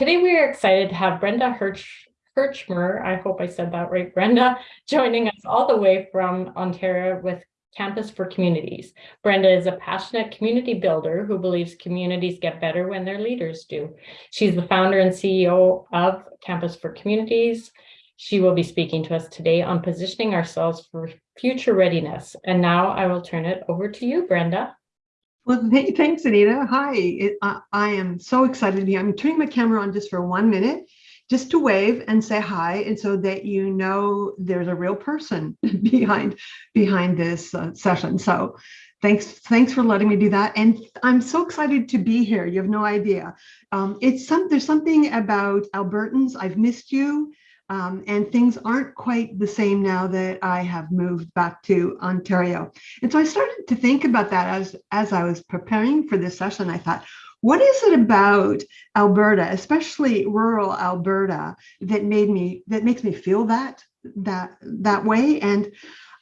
today we are excited to have Brenda Hirsch, Hirchmer, I hope I said that right, Brenda, joining us all the way from Ontario with Campus for Communities. Brenda is a passionate community builder who believes communities get better when their leaders do. She's the founder and CEO of Campus for Communities. She will be speaking to us today on positioning ourselves for future readiness. And now I will turn it over to you, Brenda. Well, th thanks, Anita. Hi, it, uh, I am so excited to be. here. I'm turning my camera on just for one minute, just to wave and say hi, and so that you know there's a real person behind behind this uh, session. So, thanks thanks for letting me do that, and I'm so excited to be here. You have no idea. Um, it's some there's something about Albertans. I've missed you. Um, and things aren't quite the same now that I have moved back to Ontario. And so I started to think about that as, as I was preparing for this session. I thought, what is it about Alberta, especially rural Alberta, that made me that makes me feel that that that way? And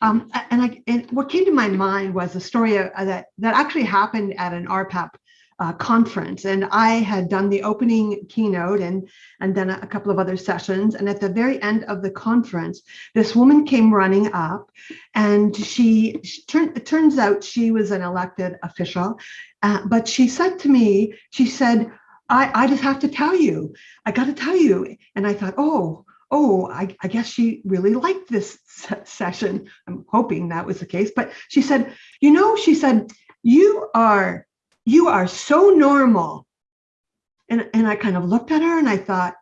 um, and I and what came to my mind was a story that that actually happened at an RPAP uh, conference. And I had done the opening keynote and and then a, couple of other sessions. And at the very end of the conference this woman came running up and she, she turned it turns out she was an elected official. Uh, but she said to me she said I, I just have to tell you. I got to tell you. And I thought oh oh, I, I, guess she really liked this session. I'm hoping that was the case. But she said, you know, she said, you are you are so normal. And, and I kind of looked at her and I thought,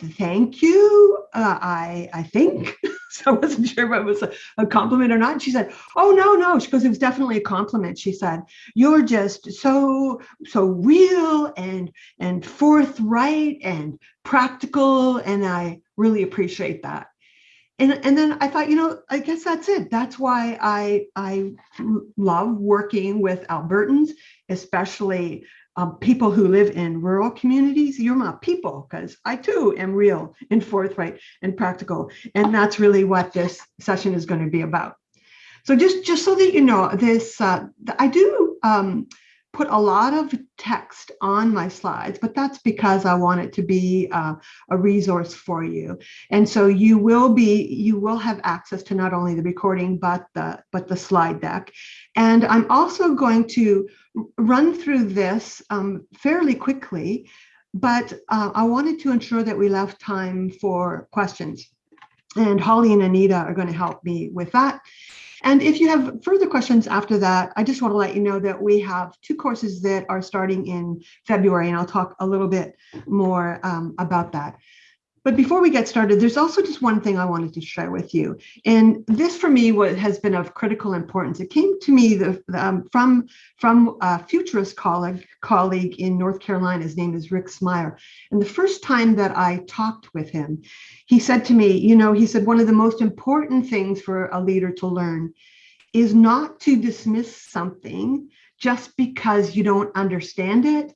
thank you, uh, I, I think. so I wasn't sure if it was a, a compliment or not. She said, oh, no, no. She goes, it was definitely a compliment. She said, you're just so, so real and, and forthright and practical. And I really appreciate that and and then I thought, you know, I guess that's it. That's why I I love working with Albertans, especially um, people who live in rural communities. You're my people because I too am real and forthright and practical, and that's really what this session is going to be about. So just just so that you know, this uh, I do. Um, put a lot of text on my slides, but that's because I want it to be uh, a resource for you. And so you will be, you will have access to not only the recording, but the, but the slide deck. And I'm also going to run through this um, fairly quickly, but uh, I wanted to ensure that we left time for questions. And Holly and Anita are going to help me with that. And if you have further questions after that, I just want to let you know that we have two courses that are starting in February, and I'll talk a little bit more um, about that. But before we get started, there's also just one thing I wanted to share with you. And this for me has been of critical importance. It came to me the, um, from, from a futurist colleague, colleague in North Carolina. His name is Rick Smyre. And the first time that I talked with him, he said to me, you know, he said, one of the most important things for a leader to learn is not to dismiss something just because you don't understand it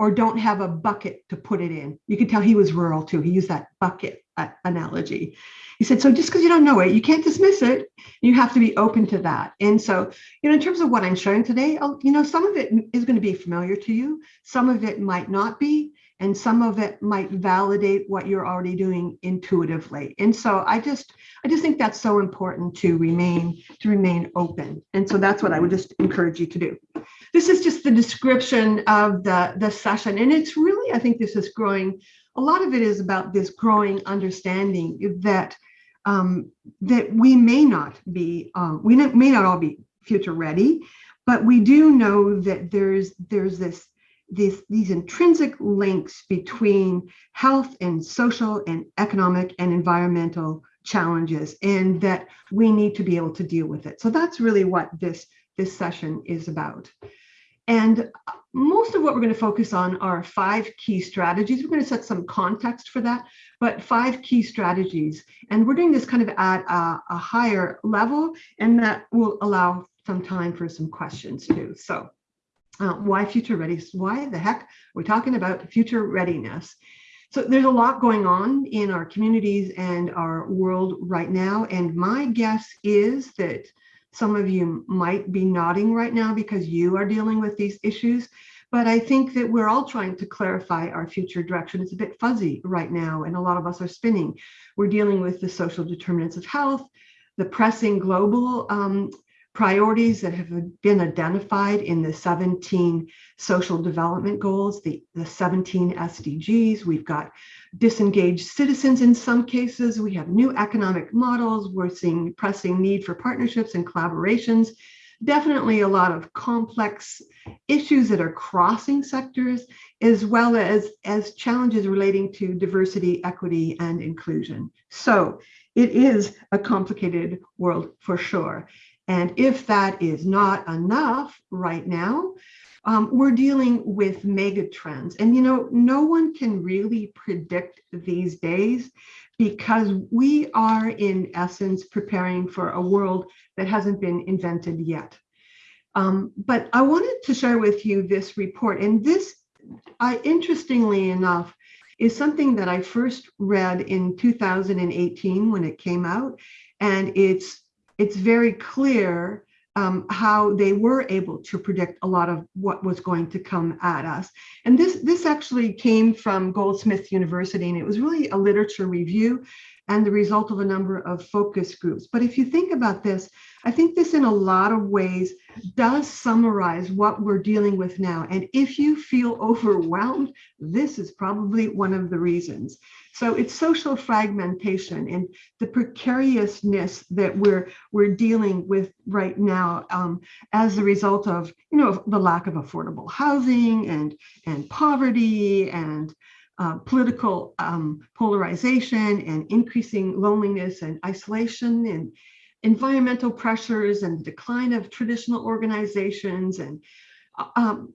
or don't have a bucket to put it in. You can tell he was rural too. He used that bucket uh, analogy. He said, so just because you don't know it, you can't dismiss it. You have to be open to that. And so, you know, in terms of what I'm showing today, I'll, you know, some of it is going to be familiar to you. Some of it might not be and some of it might validate what you're already doing intuitively and so i just i just think that's so important to remain to remain open and so that's what i would just encourage you to do this is just the description of the the session and it's really i think this is growing a lot of it is about this growing understanding that um, that we may not be um, we may not all be future ready but we do know that there's there's this these, these intrinsic links between health and social and economic and environmental challenges and that we need to be able to deal with it. So that's really what this, this session is about. And most of what we're going to focus on are five key strategies. We're going to set some context for that, but five key strategies. And we're doing this kind of at a, a higher level, and that will allow some time for some questions too. So uh, why future ready? Why the heck we're talking about future readiness? So there's a lot going on in our communities and our world right now. And my guess is that some of you might be nodding right now because you are dealing with these issues. But I think that we're all trying to clarify our future direction. It's a bit fuzzy right now, and a lot of us are spinning. We're dealing with the social determinants of health, the pressing global um, priorities that have been identified in the 17 social development goals, the, the 17 SDGs. We've got disengaged citizens in some cases. We have new economic models. We're seeing pressing need for partnerships and collaborations. Definitely a lot of complex issues that are crossing sectors, as well as, as challenges relating to diversity, equity, and inclusion. So it is a complicated world for sure. And if that is not enough right now, um, we're dealing with mega trends. And, you know, no one can really predict these days because we are, in essence, preparing for a world that hasn't been invented yet. Um, but I wanted to share with you this report. And this, I interestingly enough, is something that I first read in 2018 when it came out. And it's it's very clear um, how they were able to predict a lot of what was going to come at us. And this, this actually came from Goldsmith University, and it was really a literature review and the result of a number of focus groups. But if you think about this, I think this in a lot of ways does summarize what we're dealing with now. And if you feel overwhelmed, this is probably one of the reasons. So it's social fragmentation and the precariousness that we're we're dealing with right now um, as a result of you know the lack of affordable housing and and poverty and uh, political um, polarization and increasing loneliness and isolation and environmental pressures and decline of traditional organizations and uh, um,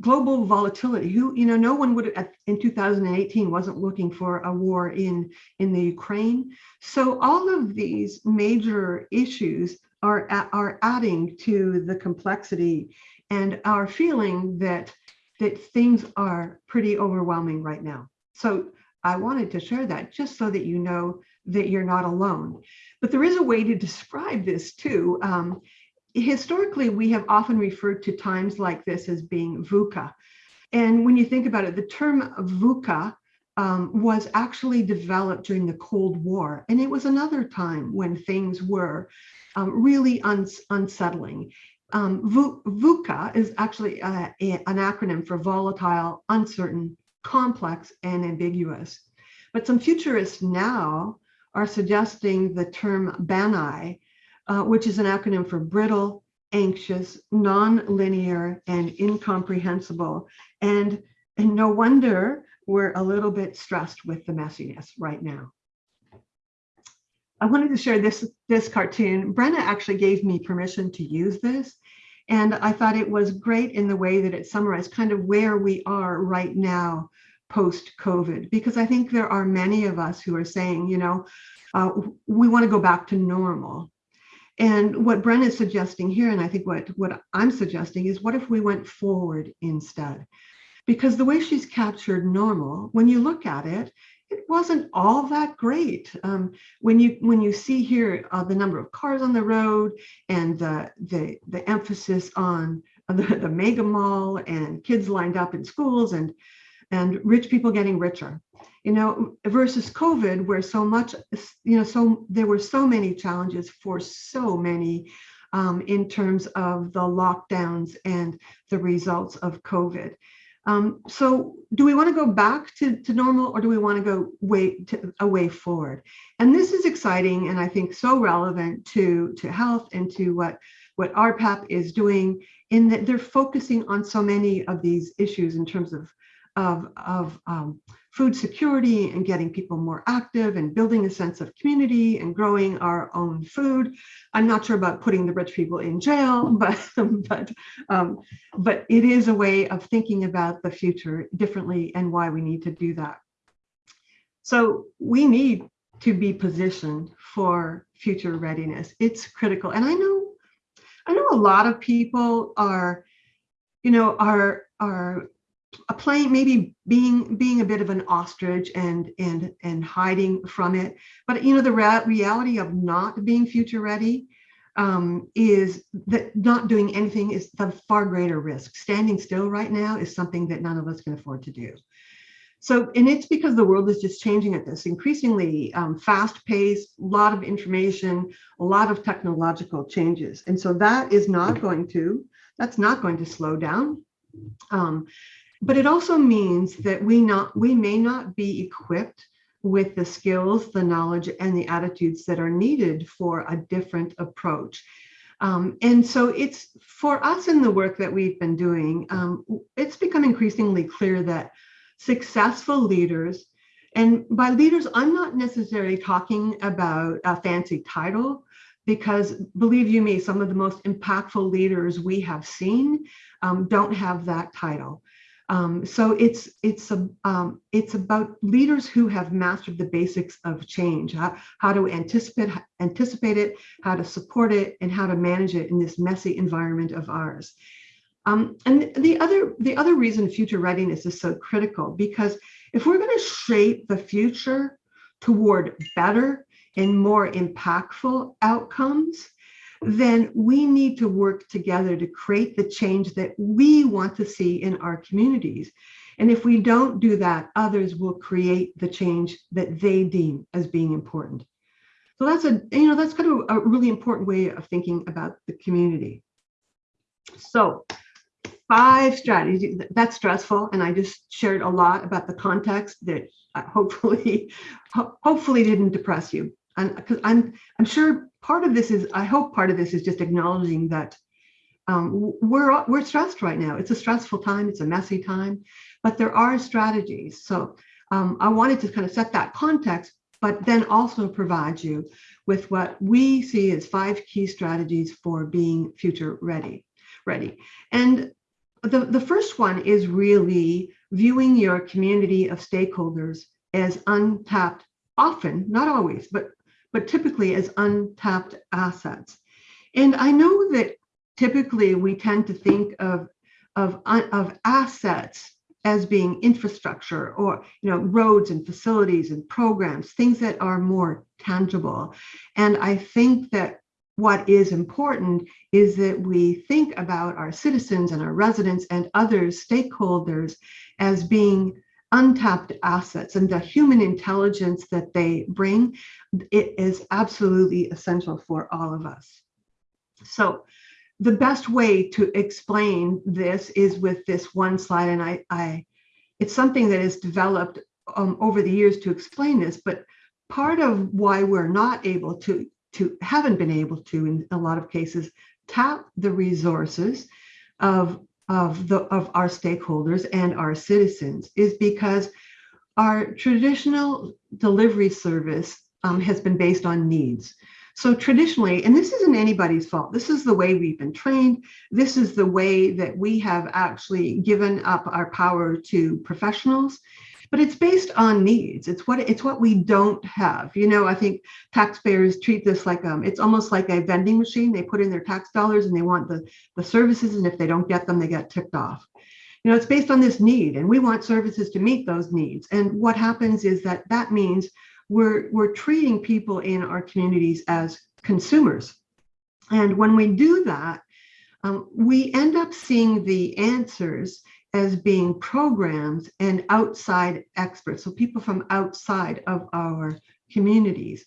global volatility. Who, you know, no one would in 2018 wasn't looking for a war in in the Ukraine. So all of these major issues are are adding to the complexity and our feeling that that things are pretty overwhelming right now. So I wanted to share that just so that you know that you're not alone. But there is a way to describe this too. Um, historically, we have often referred to times like this as being VUCA. And when you think about it, the term VUCA um, was actually developed during the Cold War. And it was another time when things were um, really uns unsettling. Um, VUCA is actually uh, a, an acronym for volatile, uncertain, complex, and ambiguous. But some futurists now are suggesting the term BANI, uh, which is an acronym for brittle, anxious, non-linear, and incomprehensible. And, and no wonder we're a little bit stressed with the messiness right now. I wanted to share this, this cartoon. Brenna actually gave me permission to use this. And I thought it was great in the way that it summarized kind of where we are right now post-COVID, because I think there are many of us who are saying, you know, uh, we want to go back to normal. And what Bren is suggesting here, and I think what, what I'm suggesting is what if we went forward instead? Because the way she's captured normal, when you look at it, it wasn't all that great. Um, when you when you see here uh, the number of cars on the road and the the, the emphasis on the, the mega mall and kids lined up in schools and and rich people getting richer you know, versus COVID, where so much, you know, so there were so many challenges for so many um, in terms of the lockdowns and the results of COVID. Um, so do we want to go back to, to normal or do we want to go way to a way forward? And this is exciting and I think so relevant to, to health and to what, what RPAP is doing in that they're focusing on so many of these issues in terms of, of, of um, food security and getting people more active and building a sense of community and growing our own food. I'm not sure about putting the rich people in jail, but but um, but it is a way of thinking about the future differently and why we need to do that. So we need to be positioned for future readiness. It's critical. And I know I know a lot of people are, you know, are are playing maybe being being a bit of an ostrich and and and hiding from it but you know the reality of not being future ready um, is that not doing anything is the far greater risk. Standing still right now is something that none of us can afford to do. So, and it's because the world is just changing at this increasingly um, fast paced, a lot of information, a lot of technological changes. And so that is not going to, that's not going to slow down. Um, but it also means that we not, we may not be equipped with the skills, the knowledge, and the attitudes that are needed for a different approach. Um, and so it's for us in the work that we've been doing, um, it's become increasingly clear that successful leaders, and by leaders, I'm not necessarily talking about a fancy title, because believe you me, some of the most impactful leaders we have seen um, don't have that title. Um, so it's it's a um, it's about leaders who have mastered the basics of change, how, how to anticipate anticipate it, how to support it, and how to manage it in this messy environment of ours. Um, and the other the other reason future readiness is so critical because if we're going to shape the future toward better and more impactful outcomes, then we need to work together to create the change that we want to see in our communities. And if we don't do that, others will create the change that they deem as being important. So that's a, you know, that's kind of a really important way of thinking about the community. So five strategies, that's stressful. And I just shared a lot about the context that uh, hopefully, hopefully didn't depress you I'm I'm sure part of this is I hope part of this is just acknowledging that um, we're we're stressed right now. It's a stressful time. It's a messy time, but there are strategies. So um, I wanted to kind of set that context, but then also provide you with what we see as five key strategies for being future ready. Ready, and the the first one is really viewing your community of stakeholders as untapped often, not always, but but typically as untapped assets. And I know that typically we tend to think of, of, of assets as being infrastructure or you know roads and facilities and programs things that are more tangible and i think that what is important is that we think about our citizens and our residents and other stakeholders as being untapped assets and the human intelligence that they bring, it is absolutely essential for all of us. So the best way to explain this is with this one slide. And I, I it's something that is developed um, over the years to explain this, but part of why we're not able to, to haven't been able to in a lot of cases, tap the resources of of the of our stakeholders and our citizens is because our traditional delivery service um, has been based on needs. So traditionally, and this isn't anybody's fault, this is the way we've been trained. This is the way that we have actually given up our power to professionals but it's based on needs. It's what it's what we don't have. You know, I think taxpayers treat this like um, it's almost like a vending machine. They put in their tax dollars and they want the the services, and if they don't get them, they get ticked off. You know, it's based on this need, and we want services to meet those needs. And what happens is that that means we're we're treating people in our communities as consumers. And when we do that, um, we end up seeing the answers as being programs and outside experts, so people from outside of our communities.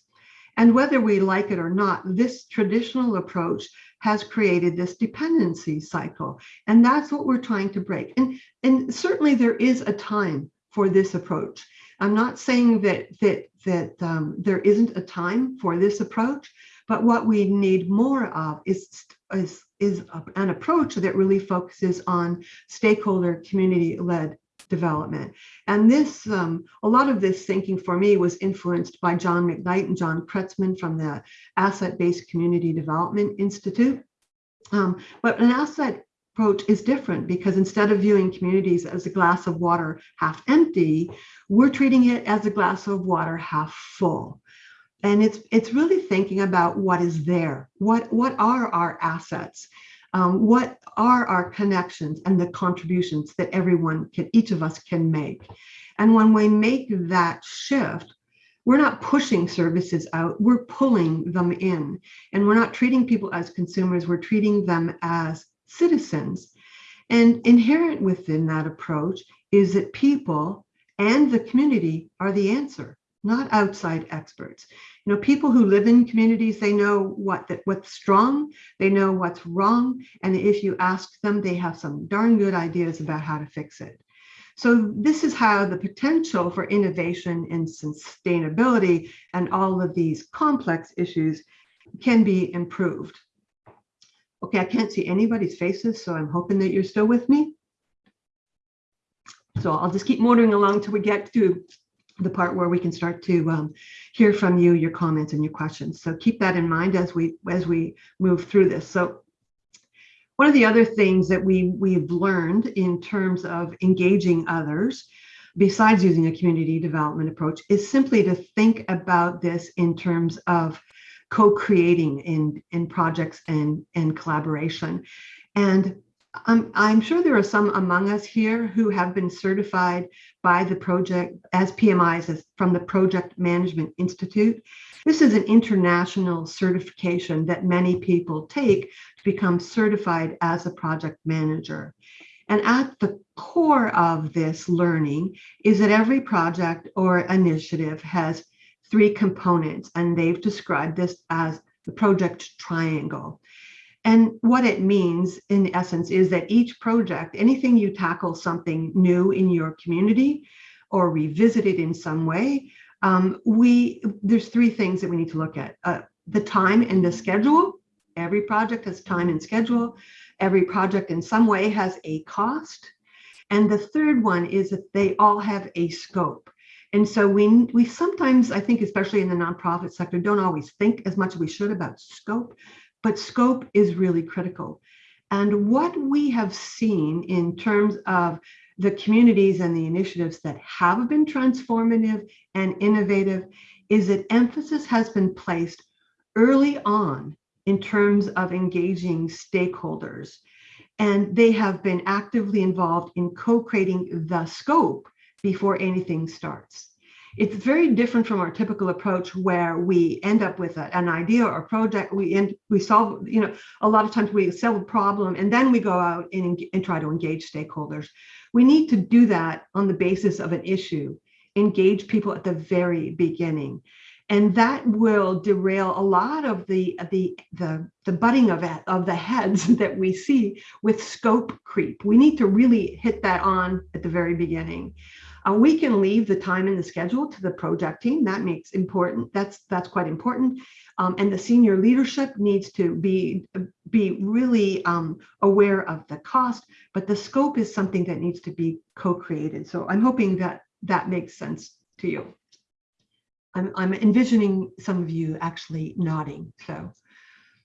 And whether we like it or not, this traditional approach has created this dependency cycle. And that's what we're trying to break. And, and certainly there is a time for this approach. I'm not saying that, that, that um, there isn't a time for this approach, but what we need more of is, is, is an approach that really focuses on stakeholder community-led development. And this, um, a lot of this thinking for me was influenced by John McKnight and John Kretzmann from the Asset-Based Community Development Institute. Um, but an asset approach is different because instead of viewing communities as a glass of water half empty, we're treating it as a glass of water half full and it's it's really thinking about what is there what what are our assets um, what are our connections and the contributions that everyone can each of us can make and when we make that shift we're not pushing services out, we're pulling them in. And we're not treating people as consumers, we're treating them as citizens. And inherent within that approach is that people and the community are the answer, not outside experts. You know, people who live in communities, they know what that what's strong, they know what's wrong, and if you ask them, they have some darn good ideas about how to fix it. So this is how the potential for innovation and sustainability and all of these complex issues can be improved. Okay, I can't see anybody's faces, so I'm hoping that you're still with me. So I'll just keep motoring along till we get to the part where we can start to um, hear from you, your comments and your questions. So keep that in mind as we as we move through this. So one of the other things that we we've learned in terms of engaging others, besides using a community development approach, is simply to think about this in terms of co-creating in in projects and and collaboration. And I'm, I'm sure there are some among us here who have been certified by the project as PMIs as from the Project Management Institute. This is an international certification that many people take to become certified as a project manager. And at the core of this learning is that every project or initiative has three components, and they've described this as the project triangle. And what it means in essence is that each project, anything you tackle something new in your community or revisit it in some way, um, we there's three things that we need to look at. Uh, the time and the schedule. Every project has time and schedule. Every project in some way has a cost. And the third one is that they all have a scope. And so we, we sometimes, I think, especially in the nonprofit sector, don't always think as much as we should about scope but scope is really critical. And what we have seen in terms of the communities and the initiatives that have been transformative and innovative is that emphasis has been placed early on in terms of engaging stakeholders. And they have been actively involved in co-creating the scope before anything starts. It's very different from our typical approach where we end up with a, an idea or project. We end, we solve, you know, a lot of times we solve a problem and then we go out and, and try to engage stakeholders. We need to do that on the basis of an issue, engage people at the very beginning. And that will derail a lot of the the the, the butting of of the heads that we see with scope creep. We need to really hit that on at the very beginning. We can leave the time in the schedule to the project team. That makes important. That's that's quite important. Um, and the senior leadership needs to be be really um, aware of the cost, but the scope is something that needs to be co-created. So I'm hoping that that makes sense to you. I'm, I'm envisioning some of you actually nodding. So,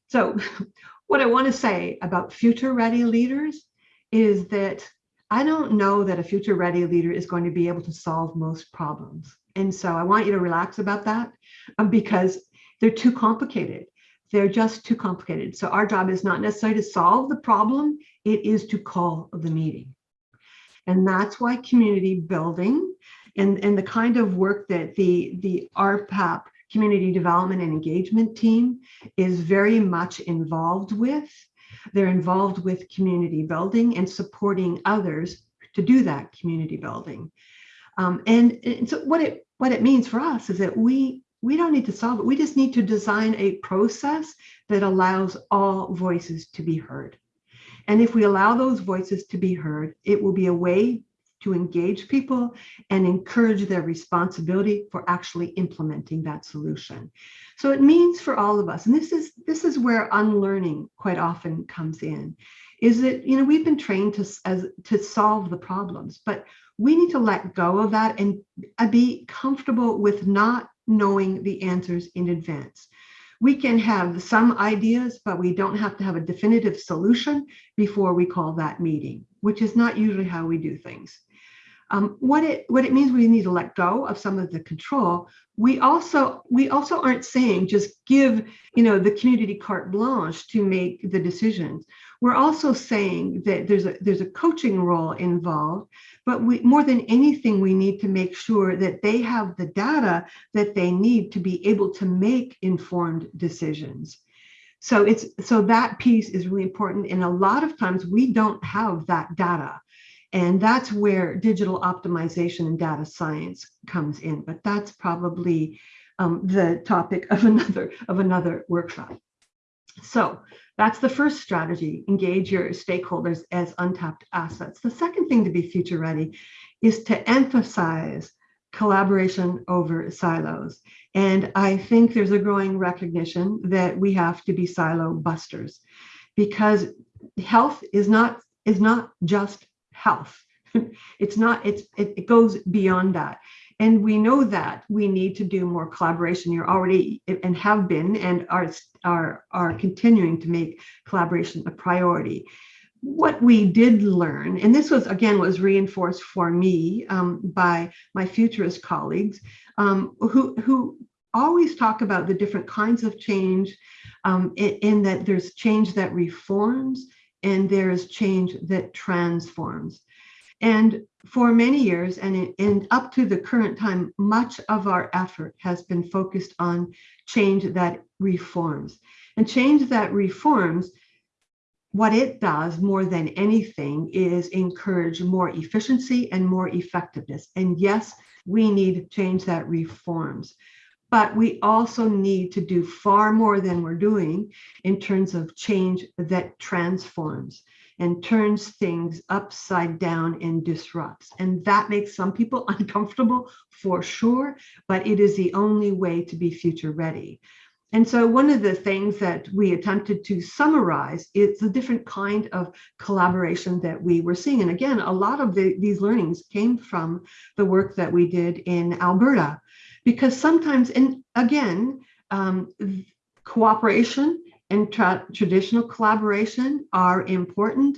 so what I want to say about future ready leaders is that I don't know that a future ready leader is going to be able to solve most problems. And so I want you to relax about that um, because they're too complicated. They're just too complicated. So our job is not necessarily to solve the problem, it is to call the meeting. And that's why community building and, and the kind of work that the, the RPAP community development and engagement team is very much involved with they're involved with community building and supporting others to do that community building. Um, and, and so what it what it means for us is that we we don't need to solve it. We just need to design a process that allows all voices to be heard. And if we allow those voices to be heard, it will be a way to engage people and encourage their responsibility for actually implementing that solution. So it means for all of us, and this is this is where unlearning quite often comes in, is that you know we've been trained to as to solve the problems, but we need to let go of that and uh, be comfortable with not knowing the answers in advance. We can have some ideas, but we don't have to have a definitive solution before we call that meeting, which is not usually how we do things. Um, what it what it means we need to let go of some of the control. We also we also aren't saying just give you know the community carte blanche to make the decisions. we're also saying that there's a there's a coaching role involved, but we more than anything, we need to make sure that they have the data that they need to be able to make informed decisions. So it's so that piece is really important. And a lot of times we don't have that data. And that's where digital optimization and data science comes in. But that's probably um, the topic of another of another workshop. So that's the first strategy, engage your stakeholders as untapped assets. The second thing to be future ready is to emphasize collaboration over silos. And I think there's a growing recognition that we have to be silo busters because health is not is not just health. it's not, it's it, it goes beyond that. And we know that we need to do more collaboration. You're already and have been and are, are, are continuing to make collaboration a priority. What we did learn, and this was again was reinforced for me um, by my futurist colleagues um, who, who always talk about the different kinds of change um, in, in that there's change that reforms and there is change that transforms. And for many years and, and up to the current time, much of our effort has been focused on change that reforms. And change that reforms, what it does more than anything is encourage more efficiency and more effectiveness. And yes, we need change that reforms. But we also need to do far more than we're doing in terms of change that transforms and turns things upside down and disrupts. And that makes some people uncomfortable for sure, but it is the only way to be future ready. And so one of the things that we attempted to summarize is the different kind of collaboration that we were seeing. And again, a lot of the, these learnings came from the work that we did in Alberta, because sometimes, and again, um, cooperation and tra traditional collaboration are important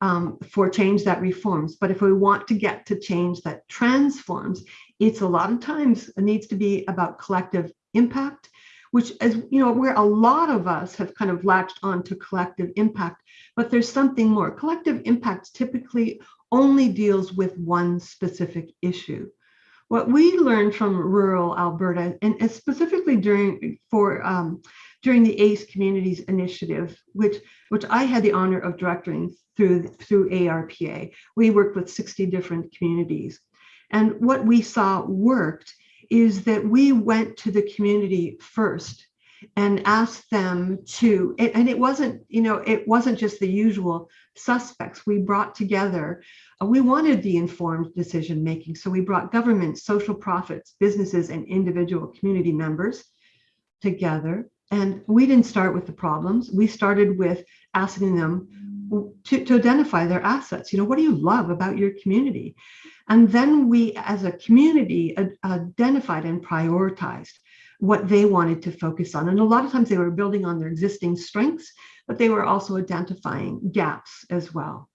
um, for change that reforms. But if we want to get to change that transforms, it's a lot of times needs to be about collective impact, which is, you know, where a lot of us have kind of latched on to collective impact, but there's something more. Collective impact typically only deals with one specific issue. What we learned from rural Alberta, and specifically during for um, during the ACE Communities Initiative, which, which I had the honor of directing through, through RPAP. We worked with 60 different communities. And what we saw worked is that we went to the community first and asked them to, and it wasn't, you know, it wasn't just the usual suspects. We brought together, uh, we wanted the informed decision making. So we brought government, social profits, businesses, and individual community members together and we didn't start with the problems. We started with asking them to, to identify their assets. You know, what do you love about your community? And then we, as a community, identified and prioritized what they wanted to focus on. And a lot of times they were building on their existing strengths, but they were also identifying gaps as well.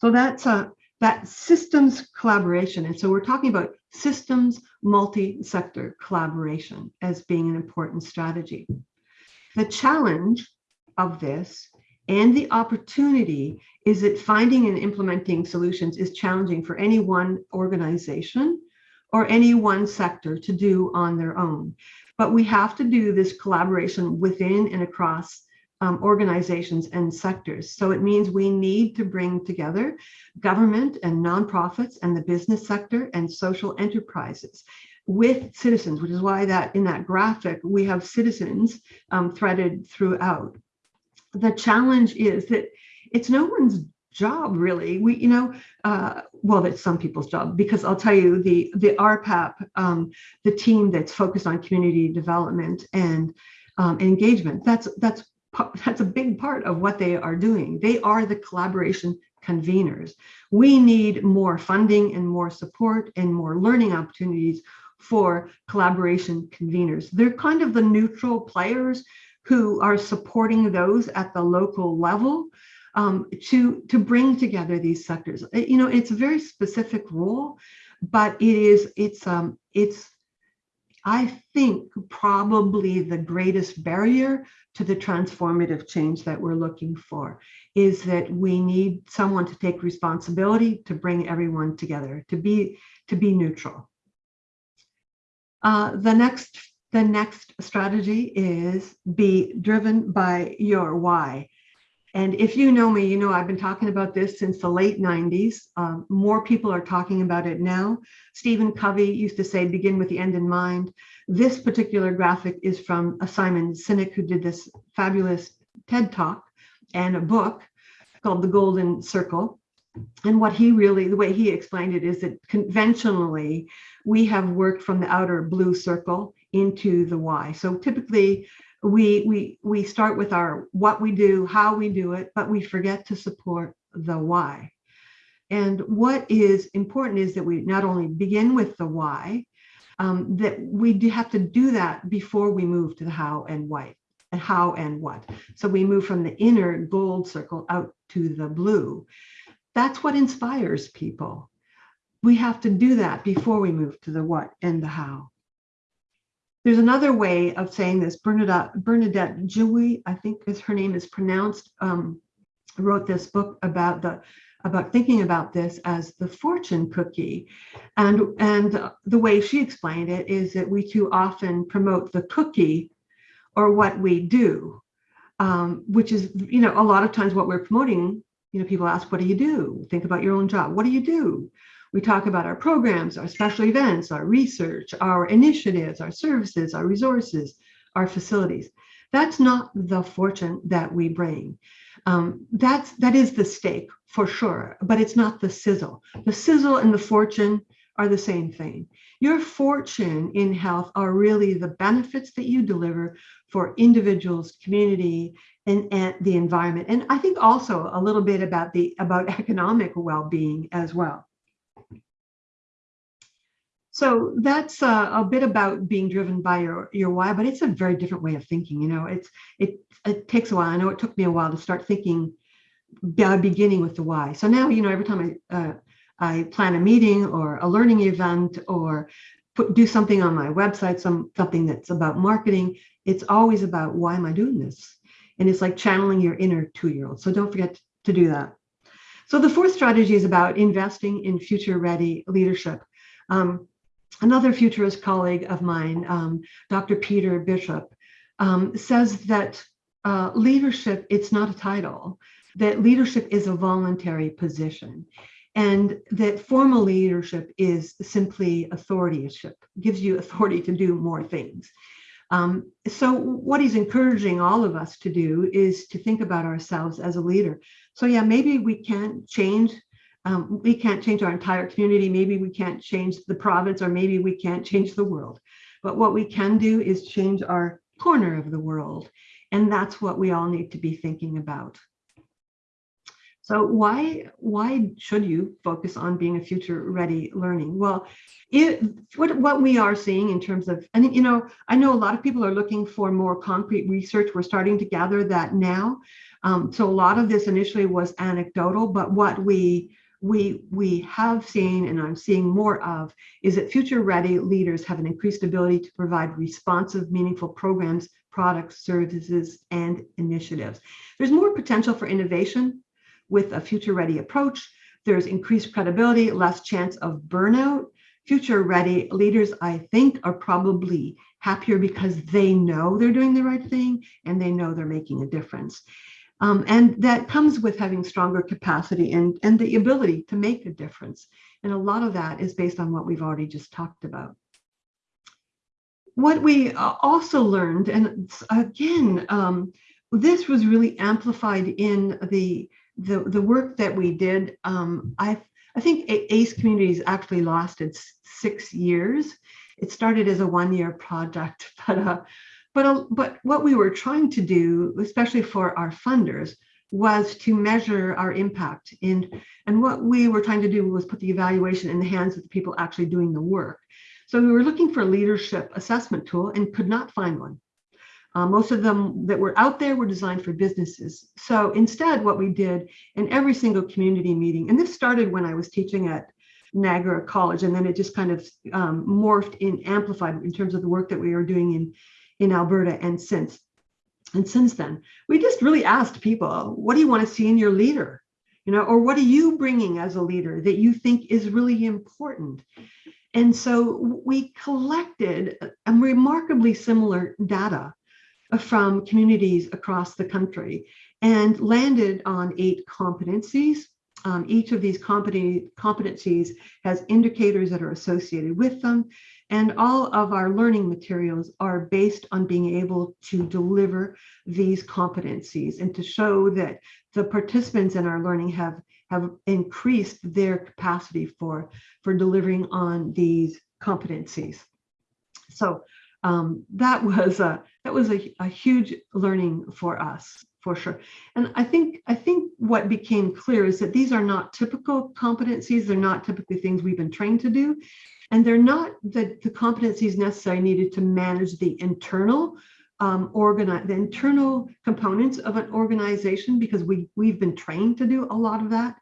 So that's a, that systems collaboration. And so we're talking about systems multi-sector collaboration as being an important strategy. The challenge of this and the opportunity is that finding and implementing solutions is challenging for any one organization or any one sector to do on their own. But we have to do this collaboration within and across um, organizations and sectors. So it means we need to bring together government and nonprofits and the business sector and social enterprises with citizens, which is why that in that graphic, we have citizens um, threaded throughout. The challenge is that it's no one's job really we you know uh, well it's some people's job because i'll tell you the the rpap um, the team that's focused on community development and um, engagement that's that's that's a big part of what they are doing. They are the collaboration conveners. We need more funding and more support and more learning opportunities for collaboration conveners. They're kind of the neutral players who are supporting those at the local level um, to, to bring together these sectors. You know, it's a very specific role, but it is, it's, um, it's I think probably the greatest barrier to the transformative change that we're looking for is that we need someone to take responsibility to bring everyone together, to be to be neutral. Uh, the next the next strategy is be driven by your why. And if you know me, you know I've been talking about this since the late 90s. Um, more people are talking about it now. Stephen Covey used to say, begin with the end in mind. This particular graphic is from a Simon Sinek, who did this fabulous TED Talk and a book called The Golden Circle. And what he really, the way he explained it is that conventionally, we have worked from the outer blue circle into the Y. So typically we we we start with our what we do, how we do it, but we forget to support the why. And what is important is that we not only begin with the why, um, that we have to do that before we move to the how and why and how and what. So we move from the inner gold circle out to the blue. That's what inspires people. We have to do that before we move to the what and the how. There's another way of saying this. Bernadette, Bernadette Jiwa, I think is her name is pronounced, um, wrote this book about the about thinking about this as the fortune cookie. And, and the way she explained it is that we too often promote the cookie or what we do, um, which is, you know, a lot of times what we're promoting, you know, people ask, what do you do? Think about your own job. What do you do? We talk about our programs, our special events, our research, our initiatives, our services, our resources, our facilities. That's not the fortune that we bring. Um, that's that is the steak for sure, but it's not the sizzle. The sizzle and the fortune are the same thing. Your fortune in health are really the benefits that you deliver for individuals, community, and, and the environment. And I think also a little bit about the about economic well-being as well. So that's uh, a bit about being driven by your your why, but it's a very different way of thinking. You know, it's it it takes a while. I know it took me a while to start thinking, beginning with the why. So now, you know, every time I uh, I plan a meeting or a learning event or put do something on my website, some something that's about marketing, it's always about why am I doing this? And it's like channeling your inner two-year-old. So don't forget to do that. So the fourth strategy is about investing in future-ready leadership. Um, another futurist colleague of mine, um, Dr. Peter Bishop, um, says that uh, leadership, it's not a title, that leadership is a voluntary position and that formal leadership is simply authorityship, gives you authority to do more things. Um, so what he's encouraging all of us to do is to think about ourselves as a leader. So yeah, maybe we can't change um, we can't change our entire community. Maybe we can't change the province, or maybe we can't change the world. But what we can do is change our corner of the world. And that's what we all need to be thinking about. So why why should you focus on being a future ready learning? Well, it, what what we are seeing in terms of and you know I know a lot of people are looking for more concrete research. We're starting to gather that now. Um, so a lot of this initially was anecdotal, but what we we we have seen and I'm seeing more of is that future ready leaders have an increased ability to provide responsive, meaningful programs, products, services, and initiatives. There's more potential for innovation with a future ready approach. There's increased credibility, less chance of burnout. Future ready leaders, I think, are probably happier because they know they're doing the right thing and they know they're making a difference. Um, and that comes with having stronger capacity and, and the ability to make a difference. And a lot of that is based on what we've already just talked about. What we uh, also learned, and again, um, this was really amplified in the, the, the work that we did. Um, I, I think ACE Communities actually lasted six years. It started as a one-year project, but uh, but, but what we were trying to do, especially for our funders, was to measure our impact. In, and what we were trying to do was put the evaluation in the hands of the people actually doing the work. So we were looking for a leadership assessment tool and could not find one. Uh, most of them that were out there were designed for businesses. So instead, what we did in every single community meeting, and this started when I was teaching at Niagara College. And then it just kind of um, morphed in amplified in terms of the work that we were doing in, in Alberta and since. And since then, we just really asked people, what do you want to see in your leader? You know, or what are you bringing as a leader that you think is really important? And so we collected a remarkably similar data from communities across the country and landed on eight competencies. Um, each of these competencies has indicators that are associated with them. And all of our learning materials are based on being able to deliver these competencies and to show that the participants in our learning have, have increased their capacity for, for delivering on these competencies. So um, that was a that was a, a huge learning for us for sure. And I think I think what became clear is that these are not typical competencies. They're not typically things we've been trained to do. And they're not the, the competencies necessary needed to manage the internal um, organize the internal components of an organization because we we've been trained to do a lot of that.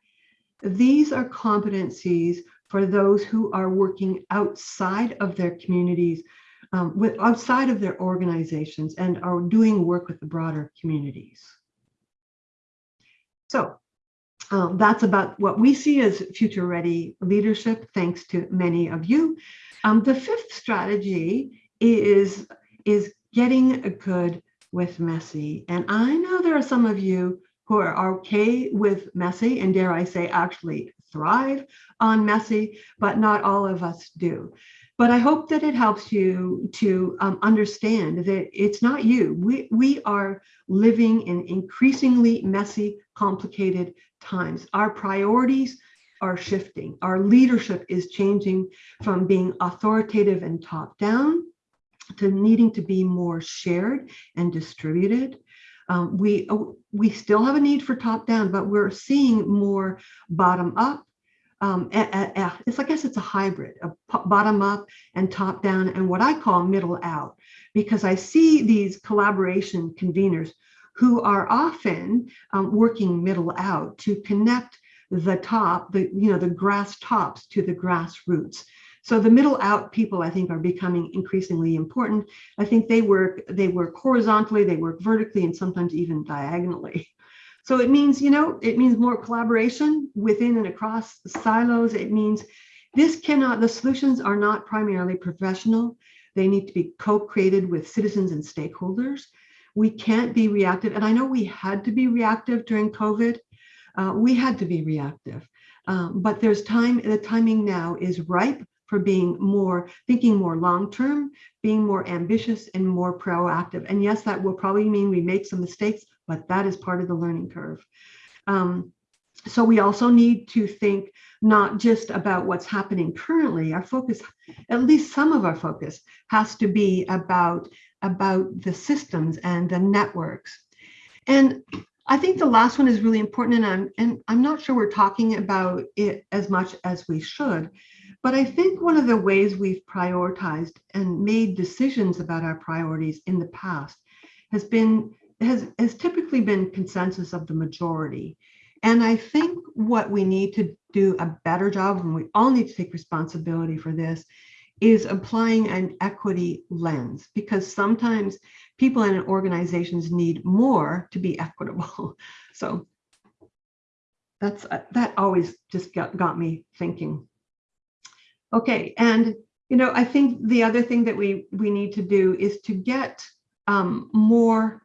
These are competencies for those who are working outside of their communities, um, with outside of their organizations and are doing work with the broader communities. So um, that's about what we see as future ready leadership, thanks to many of you. Um, the fifth strategy is, is getting good with messy. And I know there are some of you who are okay with messy and dare I say actually thrive on messy, but not all of us do. But I hope that it helps you to um, understand that it's not you. We, we are living in increasingly messy, complicated times. Our priorities are shifting. Our leadership is changing from being authoritative and top down to needing to be more shared and distributed. Um, we, we still have a need for top down, but we're seeing more bottom up um, it's I guess it's a hybrid of bottom up and top down and what I call middle out because I see these collaboration conveners who are often um, working middle out to connect the top, the you know the grass tops to the grassroots. So the middle out people I think are becoming increasingly important. I think they work they work horizontally, they work vertically, and sometimes even diagonally. So it means, you know, it means more collaboration within and across silos. It means this cannot, the solutions are not primarily professional. They need to be co-created with citizens and stakeholders. We can't be reactive. And I know we had to be reactive during COVID. Uh, we had to be reactive. Um, but there's time, the timing now is ripe for being more, thinking more long-term, being more ambitious and more proactive. And yes, that will probably mean we make some mistakes, but that is part of the learning curve. Um, so we also need to think not just about what's happening currently. Our focus, at least some of our focus, has to be about, about the systems and the networks. And I think the last one is really important, and I'm, and I'm not sure we're talking about it as much as we should, but I think one of the ways we've prioritized and made decisions about our priorities in the past has been has, has typically been consensus of the majority. And I think what we need to do a better job, and we all need to take responsibility for this, is applying an equity lens because sometimes people in organizations need more to be equitable. So that's uh, that always just got, got me thinking. Okay, and you know, I think the other thing that we we need to do is to get um, more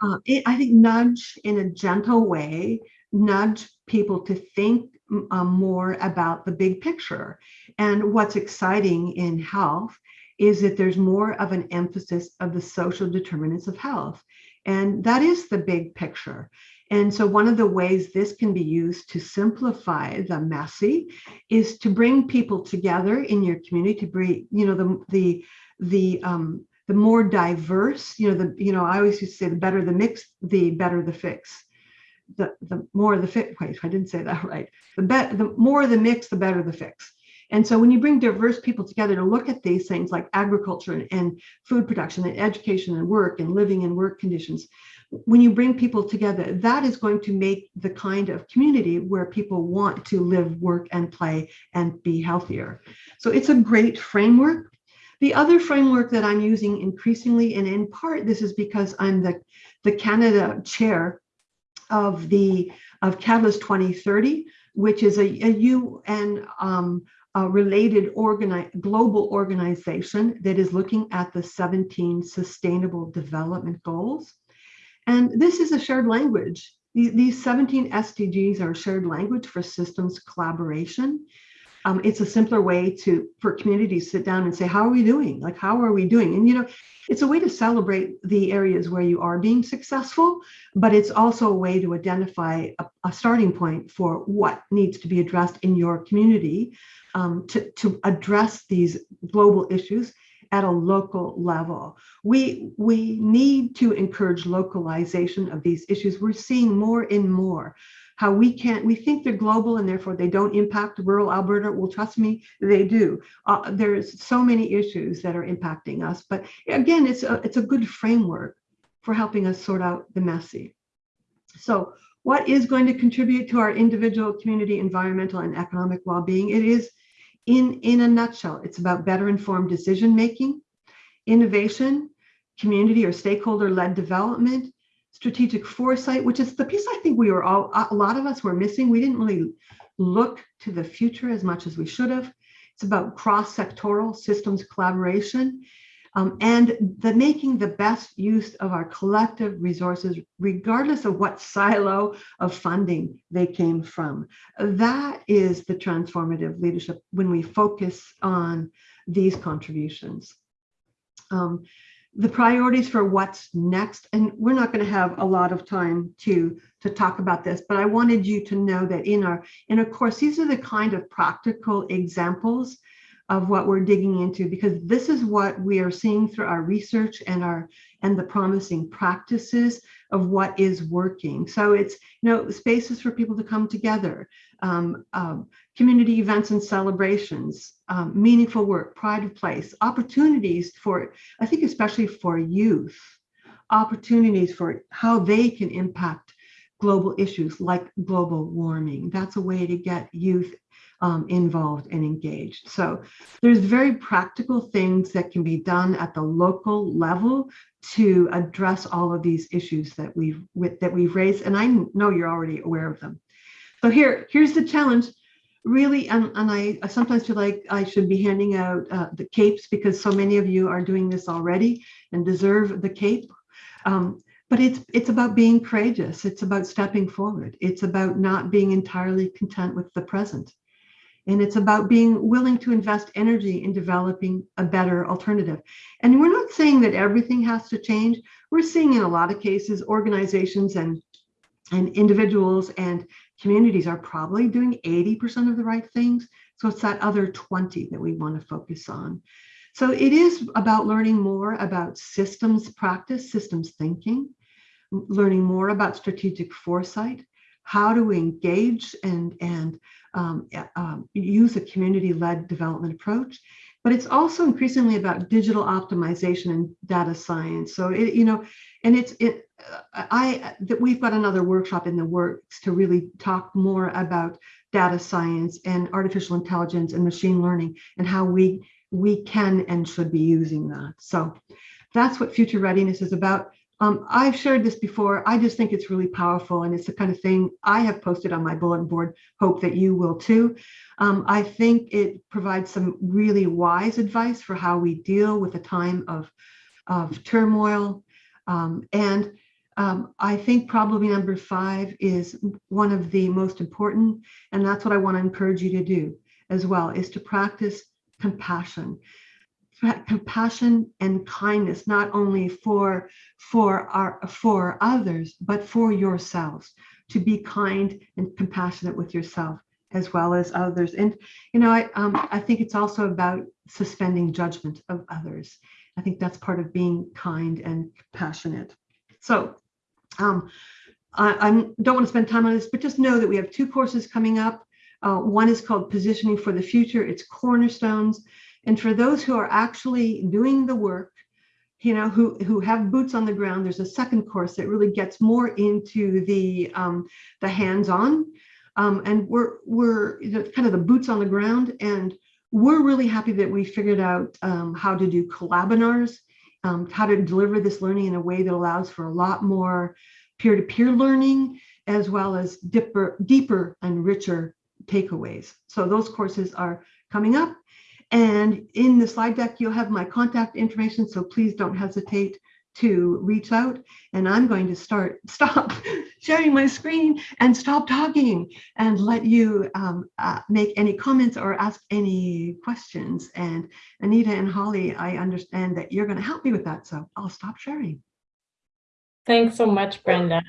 uh, it, I think nudge in a gentle way, nudge people to think um, more about the big picture. And what's exciting in health is that there's more of an emphasis of the social determinants of health. And that is the big picture. And so one of the ways this can be used to simplify the messy is to bring people together in your community to bring, you know, the the the um, the more diverse, you know, the, you know, I always used to say the better the mix, the better the fix. The, the more the fit, wait, I didn't say that right. The, bet the more the mix, the better the fix. And so when you bring diverse people together to look at these things like agriculture and, and, food production and education and work and living and work conditions, when you bring people together, that is going to make the kind of community where people want to live, work, and play and be healthier. So it's a great framework. The other framework that I'm using increasingly, and in part, this is because I'm the, the Canada chair of the of Catalyst 2030, which is a, a UN um, a related organi global organization that is looking at the 17 sustainable development goals. And this is a shared language. These 17 SDGs are a shared language for systems collaboration. Um, it's a simpler way to for communities sit down and say, how are we doing? Like, how are we doing? And you know, it's a way to celebrate the areas where you are being successful, but it's also a way to identify a, a starting point for what needs to be addressed in your community um, to, to address these global issues at a local level. We, we need to encourage localization of these issues. We're seeing more and more how we can't, we think they're global and therefore they don't impact rural Alberta. Well, trust me, they do. Uh, there's so many issues that are impacting us. But again, it's a, it's a good framework for helping us sort out the messy. So what is going to contribute to our individual community, environmental and economic well-being? It is in, in a nutshell, it's about better informed decision making, innovation, community or stakeholder led development, strategic foresight, which is the piece I think we were all, a lot of us were missing. We didn't really look to the future as much as we should have. It's about cross-sectoral systems collaboration um, and the making the best use of our collective resources, regardless of what silo of funding they came from. That is the transformative leadership when we focus on these contributions. Um, the priorities for what's next, and we're not going to have a lot of time to to talk about this, but I wanted you to know that in our in a course, these are the kind of practical examples of what we're digging into because this is what we are seeing through our research and our and the promising practices of what is working. So it's you know spaces for people to come together um, um, community events and celebrations um, meaningful work pride of place opportunities for i think especially for youth opportunities for how they can impact global issues like global warming. That's a way to get youth um, involved and engaged. So there's very practical things that can be done at the local level to address all of these issues that we've that we've raised. And I know you're already aware of them. So here, here's the challenge. Really, and, and I, I sometimes feel like I should be handing out uh, the capes because so many of you are doing this already and deserve the cape. Um, but it's it's about being courageous. It's about stepping forward. It's about not being entirely content with the present. And it's about being willing to invest energy in developing a better alternative. And we're not saying that everything has to change. We're seeing in a lot of cases, organizations and, and individuals and communities are probably doing 80% of the right things. So it's that other 20 that we want to focus on. So it is about learning more about systems practice, systems thinking, learning more about strategic foresight, how to engage and, and um, um, use a community-led development approach. But it's also increasingly about digital optimization and data science. So it, you know, and it's it. I that we've got another workshop in the works to really talk more about data science and artificial intelligence and machine learning and how we we can and should be using that. So that's what future readiness is about. Um, I've shared this before. I just think it's really powerful and it's the kind of thing I have posted on my bulletin board. Hope that you will too. Um, I think it provides some really wise advice for how we deal with a time of, of turmoil. Um, and um, I think probably number five is one of the most important. And that's what I want to encourage you to do as well, is to practice compassion compassion and kindness not only for for our for others but for yourselves. To be kind and compassionate with yourself as well as others. And you know i um, i think it's also about suspending judgment of others. I think that's part of being kind and compassionate. So um i, I don't want to spend time on this but just know that we have two courses coming up. Uh, one is called positioning for the future. It's cornerstones and for those who are actually doing the work you know, who, who have boots on the ground, there's a second course that really gets more into the, um, the hands-on. Um, and we're, we're kind of the boots on the ground and we're really happy that we figured out um, how to do collabinars, um, how to deliver this learning in a way that allows for a lot more peer-to-peer learning, as well as deeper, deeper and richer takeaways. So those courses are coming up. And in the slide deck, you'll have my contact information, so please don't hesitate to reach out. And I'm going to start, stop sharing my screen and stop talking and let you um, uh, make any comments or ask any questions. And Anita and Holly, I understand that you're going to help me with that, so I'll stop sharing. Thanks so much, Brenda.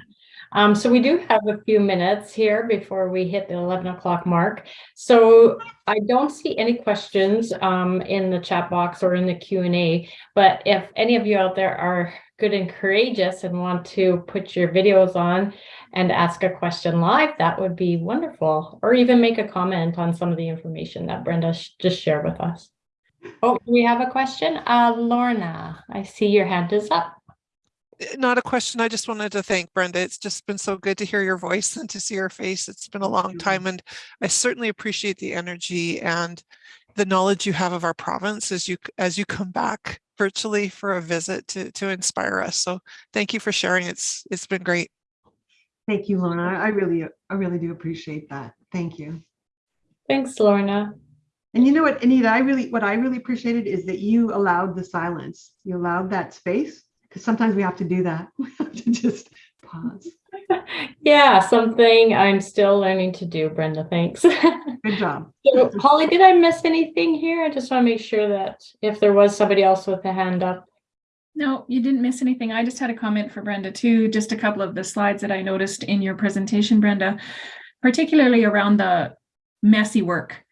Um, so we do have a few minutes here before we hit the 11 o'clock mark. So I don't see any questions um, in the chat box or in the Q&A, but if any of you out there are good and courageous and want to put your videos on and ask a question live, that would be wonderful. Or even make a comment on some of the information that Brenda just shared with us. Oh, we have a question. Uh, Lorna, I see your hand is up Eh, not a question. I just wanted to thank Brenda. It's just been so good to hear your voice and to see your face. It's been a long mm-hmm. time and I certainly appreciate the energy and the knowledge you have of our province as you as you come back virtually for a visit to to inspire us. So thank you for sharing. It's it's been great. Thank you, Lorna. I really I really do appreciate that. Thank you. Thanks, Lorna. And you know what, Anita, I really what I really appreciated is that you allowed the silence. You allowed that space because sometimes we have to do that. We have to just pause. Yeah, something I'm still learning to do, Brenda. Thanks. Good job. so, Holly, did I miss anything here? I just want to make sure that if there was somebody else with a hand up. No, you didn't miss anything. I just had a comment for Brenda too. Just a couple of the slides that I noticed in your presentation, Brenda, particularly around the messy work.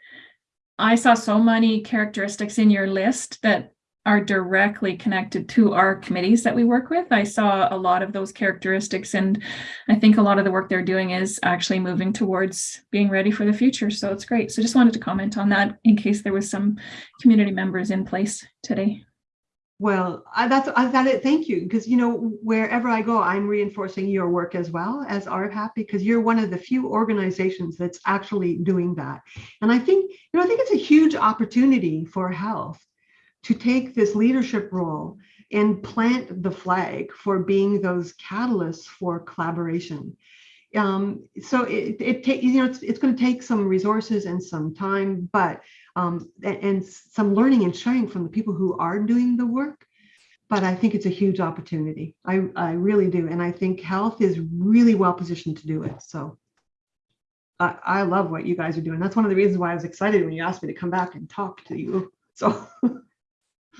I saw so many characteristics in your list that are directly connected to our committees that we work with. I saw a lot of those characteristics and I think a lot of the work they're doing is actually moving towards being ready for the future. So it's great. So just wanted to comment on that in case there was some community members in place today. Well, I, that's I got it. Thank you. Because, you know, wherever I go, I'm reinforcing your work as well as RPAP because you're one of the few organizations that's actually doing that. And I think, you know, I think it's a huge opportunity for health to take this leadership role and plant the flag for being those catalysts for collaboration. Um, so it, it you know, it's, it's going to take some resources and some time, but, um, and, and some learning and sharing from the people who are doing the work. But I think it's a huge opportunity. I, I really do. And I think health is really well positioned to do it. So I, I love what you guys are doing. That's one of the reasons why I was excited when you asked me to come back and talk to you. So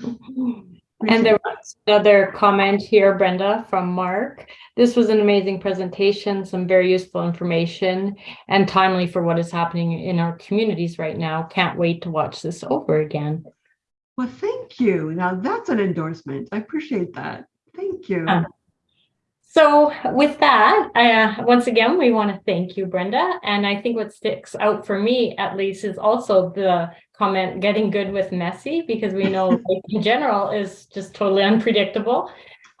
And there was another comment here, Brenda, from Mark. This was an amazing presentation, some very useful information and timely for what is happening in our communities right now. Can't wait to watch this over again. Well, thank you. Now that's an endorsement. I appreciate that. Thank you. Uh, so with that, uh, once again, we want to thank you, Brenda. And I think what sticks out for me, at least, is also the comment getting good with messy, because we know in general is just totally unpredictable.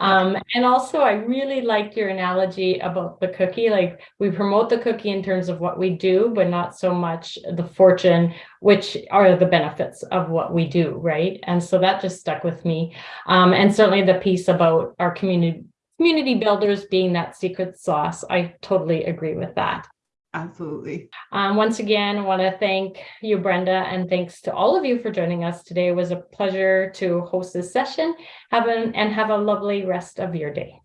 Um, and also, I really liked your analogy about the cookie. Like we promote the cookie in terms of what we do, but not so much the fortune, which are the benefits of what we do, right? And so that just stuck with me. Um, and certainly the piece about our community community builders being that secret sauce. I totally agree with that. Absolutely. Um, once again, I want to thank you, Brenda, and thanks to all of you for joining us today. It was a pleasure to host this session. Have an, and have a lovely rest of your day.